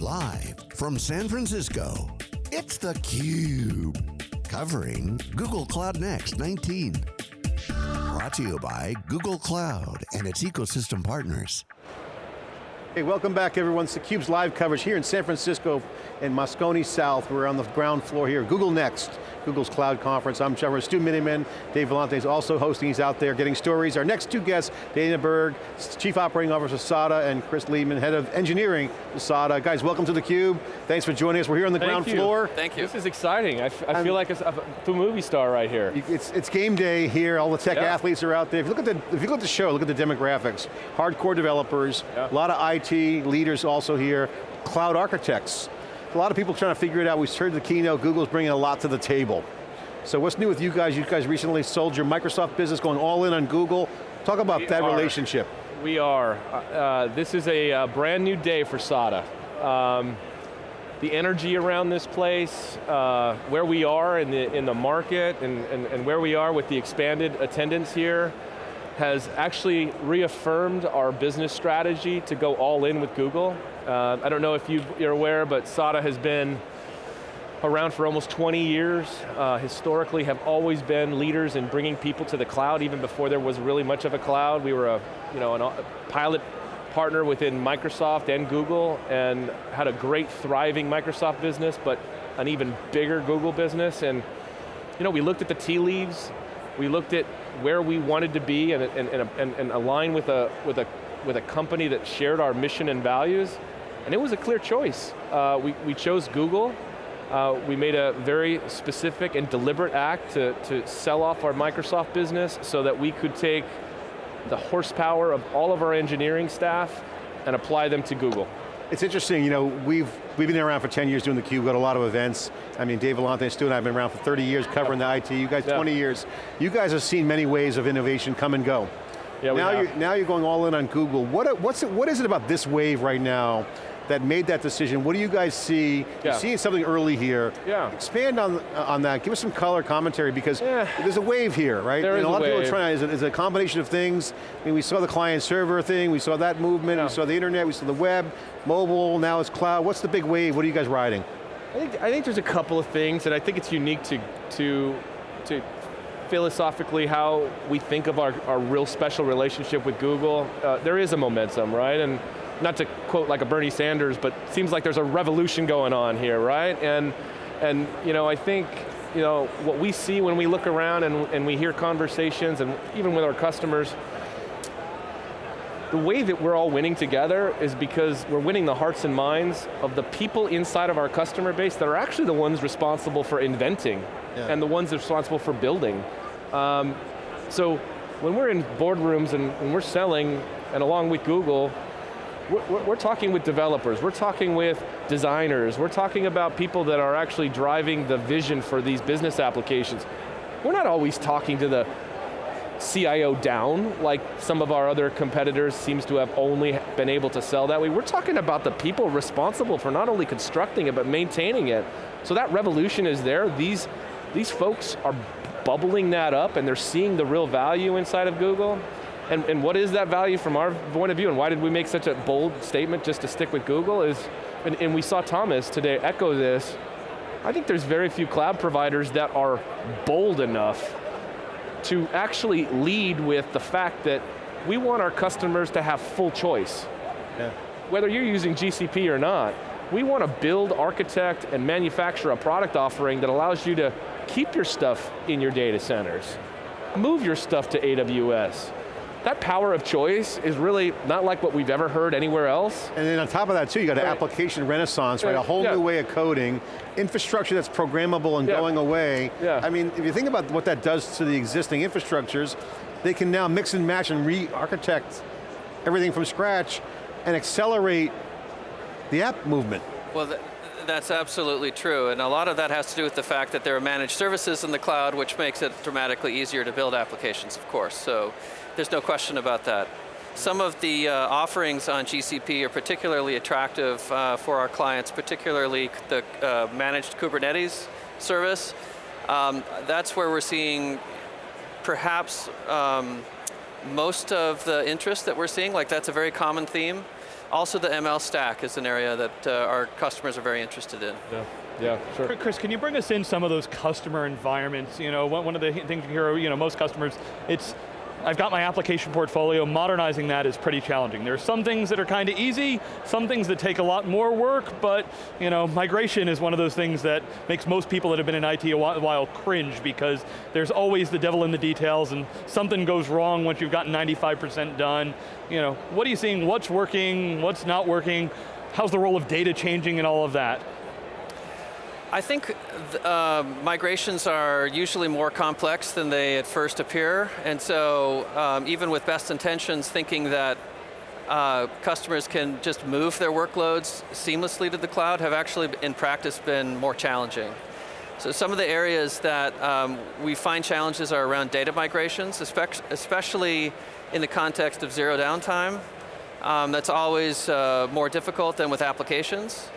Live from San Francisco, it's theCUBE. Covering Google Cloud Next 19. Brought to you by Google Cloud and its ecosystem partners. Hey, welcome back everyone. It's theCUBE's live coverage here in San Francisco in Moscone South. We're on the ground floor here, Google Next, Google's cloud conference. I'm Trevor Stu Miniman. Dave Vellante is also hosting, he's out there getting stories. Our next two guests, Dana Berg, Chief Operating Officer of SADA, and Chris Lehman, Head of Engineering for SADA. Guys, welcome to theCUBE. Thanks for joining us. We're here on the Thank ground you. floor. Thank you. This is exciting. I, feel like a, a movie star right here. It's, it's game day here, all the tech Yeah. athletes are out there. If you, look at the, if you look at the show, look at the demographics. Hardcore developers, Yeah. a lot of IT leaders also here, cloud architects. A lot of people trying to figure it out. We heard the keynote, Google's bringing a lot to the table. So what's new with you guys? You guys recently sold your Microsoft business, going all in on Google. Talk about We that are. relationship. We are. Uh, uh, this is a, uh brand new day for SADA. Um, the energy around this place, uh, where we are in the, in the market, and, and, and where we are with the expanded attendance here, has actually reaffirmed our business strategy to go all in with Google. Uh, I don't know if you, you're aware, but SADA has been around for almost 20 years, uh, historically have always been leaders in bringing people to the cloud, even before there was really much of a cloud. We were a, you know, a pilot partner within Microsoft and Google, and had a great thriving Microsoft business, but an even bigger Google business, and you know, we looked at the tea leaves, we looked at where we wanted to be and, and, and, and, align with a, with, a, with a company that shared our mission and values, and it was a clear choice. Uh, we, we chose Google, uh, we made a very specific and deliberate act to, to sell off our Microsoft business so that we could take the horsepower of all of our engineering staff and apply them to Google. It's interesting, you know, we've, we've been around for 10 years doing the Cube, got a lot of events. I mean, Dave Vellante and Stu and I have been around for 30 years covering the IT, you guys Yeah. 20 years. You guys have seen many ways of innovation come and go. Yeah, we now, have. you're, now you're going all in on Google. What, what's it, what is it about this wave right now that made that decision? What do you guys see? You're seeing something early here. Yeah. Expand on, on that, give us some color commentary because Yeah. there's a wave here, right? There and is a a lot of people are trying, a, it's a combination of things. I mean, we saw the client server thing, we saw that movement, Yeah. we saw the internet, we saw the web, mobile, now it's cloud. What's the big wave? What are you guys riding? I think, I think there's a couple of things, and I think it's unique to, to, to philosophically how we think of our, our real special relationship with Google. Uh, there is a momentum, right? And not to quote like a Bernie Sanders, but seems like there's a revolution going on here, right? And, and you know, I think you know, what we see when we look around and, and we hear conversations, and even with our customers, the way that we're all winning together is because we're winning the hearts and minds of the people inside of our customer base that are actually the ones responsible for inventing Yeah. and the ones responsible for building. Um, so when we're in boardrooms and, and we're selling, and along with Google, we're, we're- talking with developers, we're talking with designers, we're talking about people that are actually driving the vision for these business applications. We're not always talking to the CIO down, like some of our other competitors seems to have only been able to sell that way. We're talking about the people responsible for not only constructing it, but maintaining it. So that revolution is there. These, these folks are bubbling that up and they're seeing the real value inside of Google. And, and what is that value from our point of view and why did we make such a bold statement just to stick with Google is, and, and we saw Thomas today echo this, I think there's very few cloud providers that are bold enough to actually lead with the fact that we want our customers to have full choice. Yeah. Whether you're using GCP or not, we want to build, architect, and manufacture a product offering that allows you to keep your stuff in your data centers, move your stuff to AWS. That power of choice is really not like what we've ever heard anywhere else. And then on top of that too, you got an Right. application renaissance, right? Yeah, A whole yeah. new way of coding, infrastructure that's programmable and Yeah. going away. Yeah. I mean, if you think about what that does to the existing infrastructures, they can now mix and match and re-architect everything from scratch and accelerate the app movement. Well, th that's absolutely true, and a lot of that has to do with the fact that there are managed services in the cloud, which makes it dramatically easier to build applications, of course, so there's no question about that. Some of the uh, offerings on GCP are particularly attractive uh, for our clients, particularly the uh, managed Kubernetes service. Um, that's where we're seeing perhaps um, most of the interest that we're seeing, like that's a very common theme. Also the ML stack is an area that uh, our customers are very interested in. Yeah, yeah, sure. Chris, can you bring us in some of those customer environments? You know, one, one of the things you hear, you know, most customers, it's I've got my application portfolio, modernizing that is pretty challenging. There are some things that are kind of easy, some things that take a lot more work, but you know, migration is one of those things that makes most people that have been in IT a while cringe because there's always the devil in the details and something goes wrong once you've gotten 95% done. You know, what are you seeing, what's working, what's not working, how's the role of data changing and all of that? I think uh, migrations are usually more complex than they at first appear, and so um, even with best intentions, thinking that uh, customers can just move their workloads seamlessly to the cloud have actually, in practice, been more challenging. So some of the areas that um, we find challenges are around data migrations, especially in the context of zero downtime. Um, that's always uh, more difficult than with applications.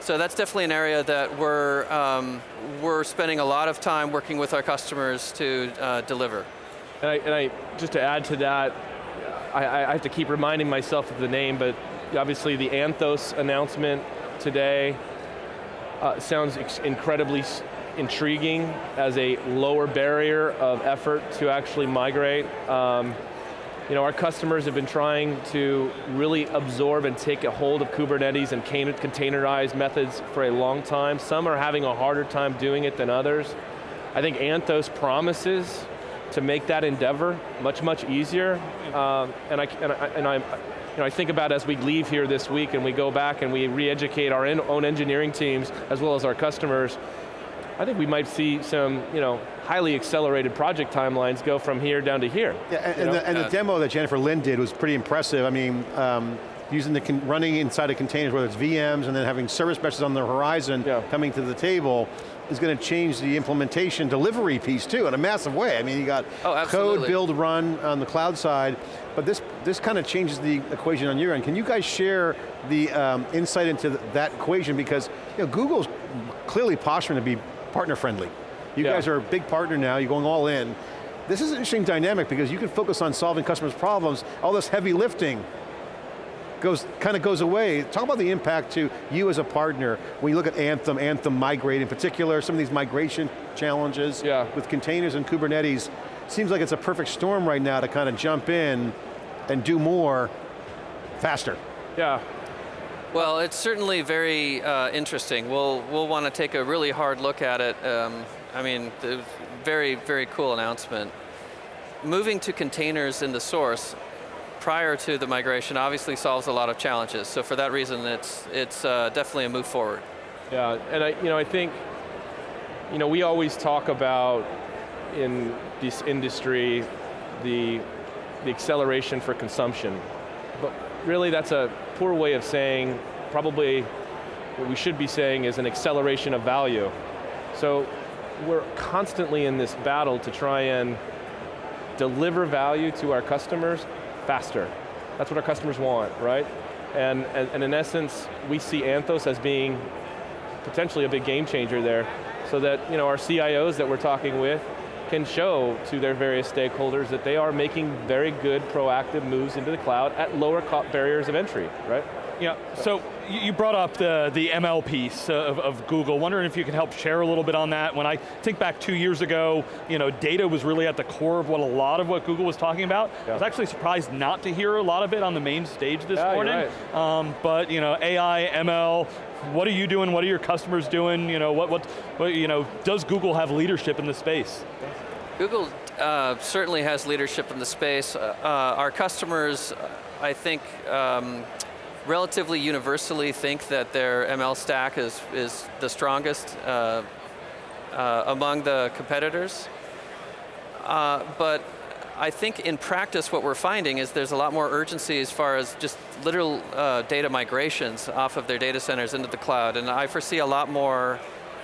So that's definitely an area that we're, um, we're spending a lot of time working with our customers to uh, deliver. And I, and I, just to add to that, I, I have to keep reminding myself of the name, but obviously the Anthos announcement today uh, sounds incredibly intriguing as a lower barrier of effort to actually migrate. Um, you know, our customers have been trying to really absorb and take a hold of Kubernetes and containerized methods for a long time. Some are having a harder time doing it than others. I think Anthos promises to make that endeavor much, much easier. Um, and I, and, I, and I, you know, I think about as we leave here this week and we go back and we re-educate our own engineering teams as well as our customers, I think we might see some, you know, highly accelerated project timelines go from here down to here. Yeah, and, and, the, and the, demo that Jennifer Lin did was pretty impressive. I mean, um, using the, running inside of containers, whether it's VMs and then having service meshes on the horizon yeah. coming to the table, is going to change the implementation delivery piece too in a massive way. I mean, you got oh, code, build, run on the cloud side, but this, this kind of changes the equation on your end. Can you guys share the um, insight into that equation? Because you know, Google's clearly posturing to be partner friendly. You yeah. guys are a big partner now, you're going all in. This is an interesting dynamic because you can focus on solving customers' problems, all this heavy lifting goes, kind of goes away. Talk about the impact to you as a partner when you look at Anthos, Anthos Migrate in particular, some of these migration challenges yeah. with containers and Kubernetes. Seems like it's a perfect storm right now to kind of jump in and do more faster. Yeah, well, it's certainly very uh, interesting. We'll, we'll want to take a really hard look at it. Um, I mean, very, very cool announcement. Moving to containers in the source prior to the migration obviously solves a lot of challenges. So for that reason, it's, it's uh, definitely a move forward. Yeah, and I, you know, I think, you know, we always talk about in this industry the, the acceleration for consumption. But really that's a poor way of saying, probably what we should be saying is an acceleration of value. So we're constantly in this battle to try and deliver value to our customers faster. That's what our customers want, right? And, and, and in essence, we see Anthos as being potentially a big game changer there, so that you know, our CIOs that we're talking with can show to their various stakeholders that they are making very good proactive moves into the cloud at lower barriers of entry, right? Yeah, so you brought up the, the ML piece of, of, Google. Wondering if you can help share a little bit on that. When I think back two years ago, you know, data was really at the core of what a lot of what Google was talking about. Yeah. I was actually surprised not to hear a lot of it on the main stage this yeah, morning. Right. Um, but you know, AI, ML, what are you doing? What are your customers doing? You know, what, what, what you know, does Google have leadership in the space? Google uh, certainly has leadership in the space. Uh, uh our customers, I think, um, relatively universally think that their ML stack is, is the strongest uh, uh, among the competitors. Uh, but I think in practice what we're finding is there's a lot more urgency as far as just literal uh, data migrations off of their data centers into the cloud. And I foresee a lot more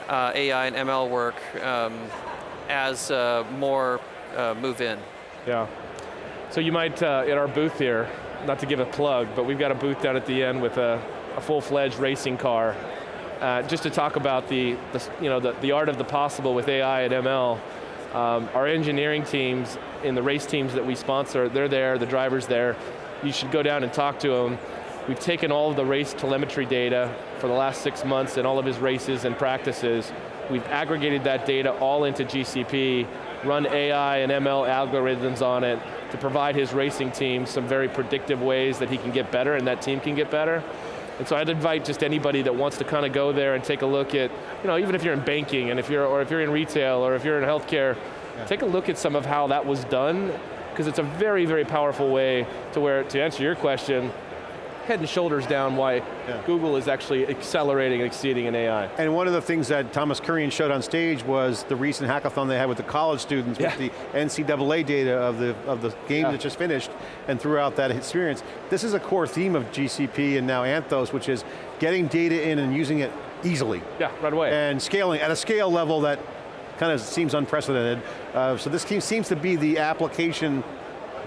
uh, AI and ML work um, as uh, more move in. Yeah. So you might, at our booth here, not to give a plug, but we've got a booth down at the end with a, a full-fledged racing car, uh, just to talk about the, the, you know, the, the art of the possible with AI and ML. Um, our engineering teams in the race teams that we sponsor, they're there, the driver's there. You should go down and talk to them. we've taken all of the race telemetry data for the last six months and all of his races and practices, we've aggregated that data all into GCP, run AI and ML algorithms on it to provide his racing team some very predictive ways that he can get better and that team can get better. And so I'd invite just anybody that wants to kind of go there and take a look at, you know, even if you're in banking and if you're, or if you're in retail or if you're in healthcare, yeah. take a look at some of how that was done because it's a very, very powerful way to where, to answer your question, head and shoulders down why yeah. Google is actually accelerating and exceeding in AI. And one of the things that Thomas Kurian showed on stage was the recent hackathon they had with the college students yeah. with the NCAA data of the, of the game yeah. that just finished and throughout that experience. This is a core theme of GCP and now Anthos, which is getting data in and using it easily. Yeah, right away. And scaling at a scale level that kind of seems unprecedented. Uh, so this seems to be the application,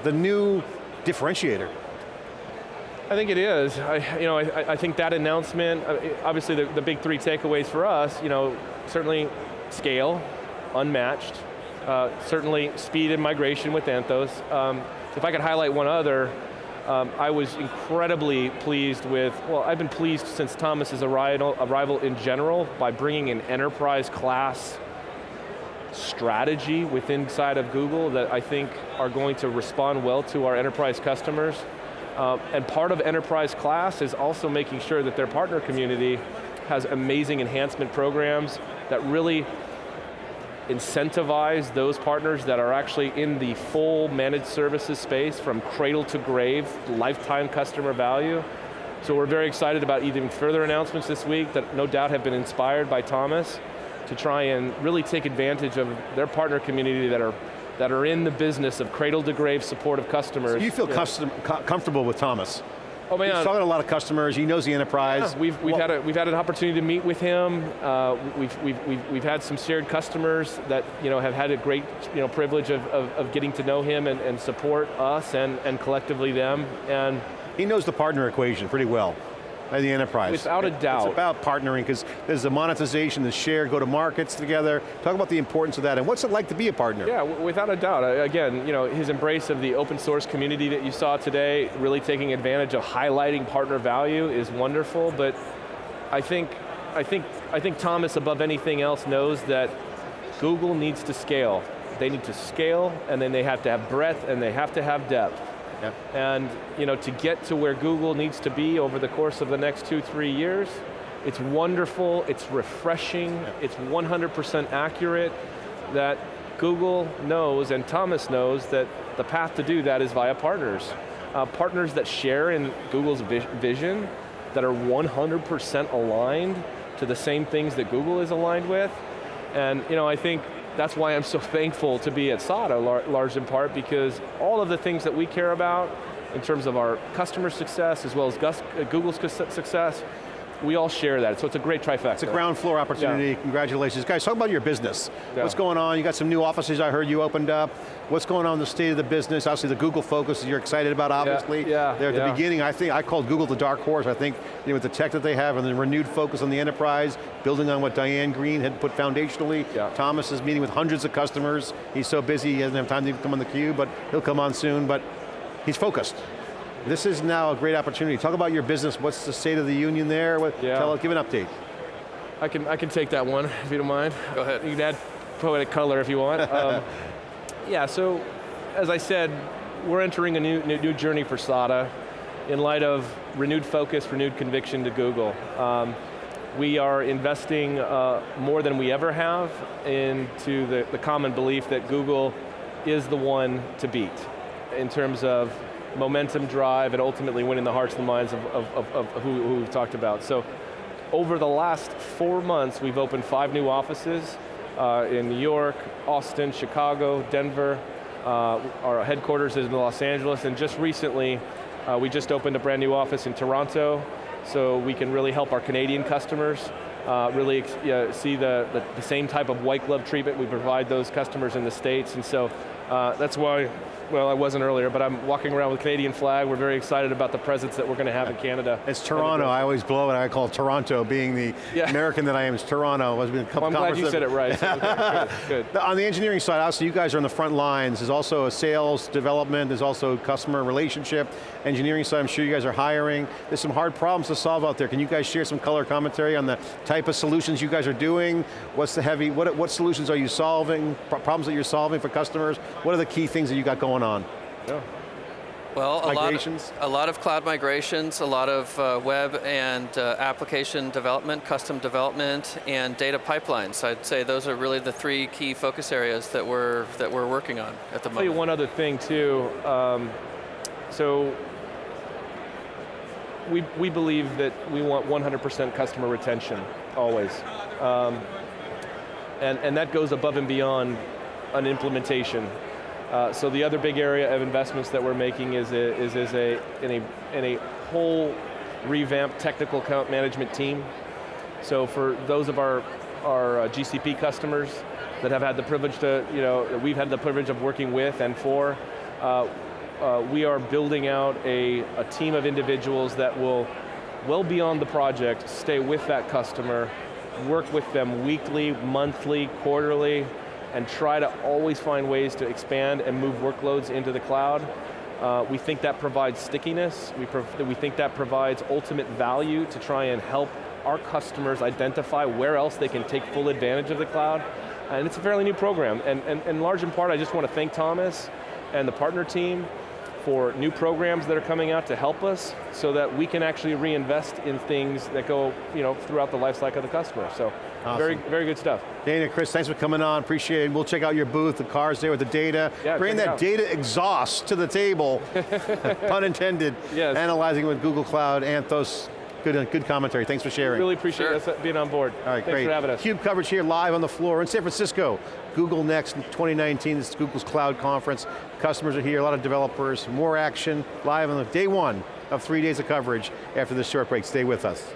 the new differentiator. I think it is. I, you know, I, I think that announcement, uh, obviously the, the big three takeaways for us, you know, certainly scale, unmatched, uh, certainly speed and migration with Anthos. Um, if I could highlight one other, um, I was incredibly pleased with, well, I've been pleased since Thomas's arrival, arrival in general by bringing an enterprise class strategy within inside of Google that I think are going to respond well to our enterprise customers. Uh, and part of enterprise class is also making sure that their partner community has amazing enhancement programs that really incentivize those partners that are actually in the full managed services space from cradle to grave, lifetime customer value. So we're very excited about even further announcements this week that no doubt have been inspired by Thomas to try and really take advantage of their partner community that are that are in the business of cradle to grave support of customers. So you feel custom, comfortable with Thomas? Oh man, he's talking to a lot of customers. He knows the enterprise. Yeah, we've we've well, had a, we've had an opportunity to meet with him. Uh, we've, we've we've we've had some shared customers that you know have had a great you know privilege of, of, of getting to know him and, and support us and and collectively them. And he knows the partner equation pretty well the enterprise. Without a doubt. It's about partnering, because there's the monetization, the share, go to markets together. Talk about the importance of that, and what's it like to be a partner? Yeah, without a doubt. Again, you know, his embrace of the open source community that you saw today, really taking advantage of highlighting partner value is wonderful, but I think, I think, I think Thomas, above anything else, knows that Google needs to scale. They need to scale, and then they have to have breadth, and they have to have depth. Yep. And you know, to get to where Google needs to be over the course of the next two, three years, it's wonderful, it's refreshing, yep. it's 100% accurate that Google knows and Thomas knows that the path to do that is via partners. Uh, partners that share in Google's vi vision, that are 100% aligned to the same things that Google is aligned with. And you know, I think that's why I'm so thankful to be at SADA, lar large in part, because all of the things that we care about in terms of our customer success, as well as uh, Google's success, we all share that, so it's a great trifecta. It's a ground floor opportunity, yeah. congratulations. Guys, talk about your business. Yeah. What's going on? You got some new offices I heard you opened up. What's going on in the state of the business? Obviously the Google focus you're excited about, obviously. Yeah, yeah They're at the beginning, I think, I called Google the dark horse. I think you know, with the tech that they have and the renewed focus on the enterprise, building on what Diane Greene had put foundationally. Yeah. Thomas is meeting with hundreds of customers. He's so busy, he doesn't have time to come on the cube, but he'll come on soon, but he's focused. This is now a great opportunity. Talk about your business. What's the state of the union there? What, yeah. Tell, give an update. I can, I can take that one, if you don't mind. Go ahead. You can add poetic color if you want. Um, yeah, so as I said, we're entering a new, new, new, journey for SADA in light of renewed focus, renewed conviction to Google. Um, we are investing uh, more than we ever have into the, the common belief that Google is the one to beat in terms of momentum drive, and ultimately winning the hearts and minds of, of, of, of who, who we've talked about. So over the last four months, we've opened five new offices uh, in New York, Austin, Chicago, Denver. Uh, our headquarters is in Los Angeles, and just recently, uh, we just opened a brand new office in Toronto, so we can really help our Canadian customers uh, really see the, the, the, same type of white glove treatment we provide those customers in the States, and so Uh, that's why, well, I wasn't earlier, but I'm walking around with Canadian flag. We're very excited about the presence that we're going to have in Canada. It's Toronto, I always blow it, I call Toronto, being the Yeah. American that I am, it's Toronto. There's been a couple Well, I'm glad you said it right. so good, good. On the engineering side, obviously you guys are on the front lines. There's also a sales development, there's also customer relationship. Engineering side, I'm sure you guys are hiring. There's some hard problems to solve out there. Can you guys share some color commentary on the type of solutions you guys are doing? What's the heavy, what, what solutions are you solving? Problems that you're solving for customers? What are the key things that you got going on? Yeah. Well, a Migrations? lot, of, a lot of cloud migrations, a lot of uh, web and uh, application development, custom development, and data pipelines. I'd say those are really the three key focus areas that we're that we're working on at the I'll tell you moment. one other thing too. Um, so we, we believe that we want 100% customer retention, always. Um, and, and that goes above and beyond an implementation. Uh, so the other big area of investments that we're making is, a, is, is a, in, a, in a whole revamped technical account management team. So for those of our, our uh, GCP customers that have had the privilege to, you know, we've had the privilege of working with and for, uh, uh, we are building out a, a team of individuals that will, well beyond the project, stay with that customer, work with them weekly, monthly, quarterly, and try to always find ways to expand and move workloads into the cloud. Uh, we think that provides stickiness. We, prov we think that provides ultimate value to try and help our customers identify where else they can take full advantage of the cloud. And it's a fairly new program. And, and, and large in part, I just want to thank Thomas and the partner team for new programs that are coming out to help us so that we can actually reinvest in things that go you know, throughout the life cycle of the customer. So Awesome. very good stuff. Dana, Chris, thanks for coming on, appreciate it. We'll check out your booth, the cars there with the data. Yeah, Bring that data exhaust to the table, pun intended. Yes. Analyzing with Google Cloud, Anthos, good, uh, good commentary, thanks for sharing. Really appreciate Sure. us being on board. All right, Thanks great. for having us. CUBE coverage here live on the floor in San Francisco. Google Next 2019, this is Google's Cloud Conference. Customers are here, a lot of developers, more action, live on the day one of three days of coverage after this short break. Stay with us.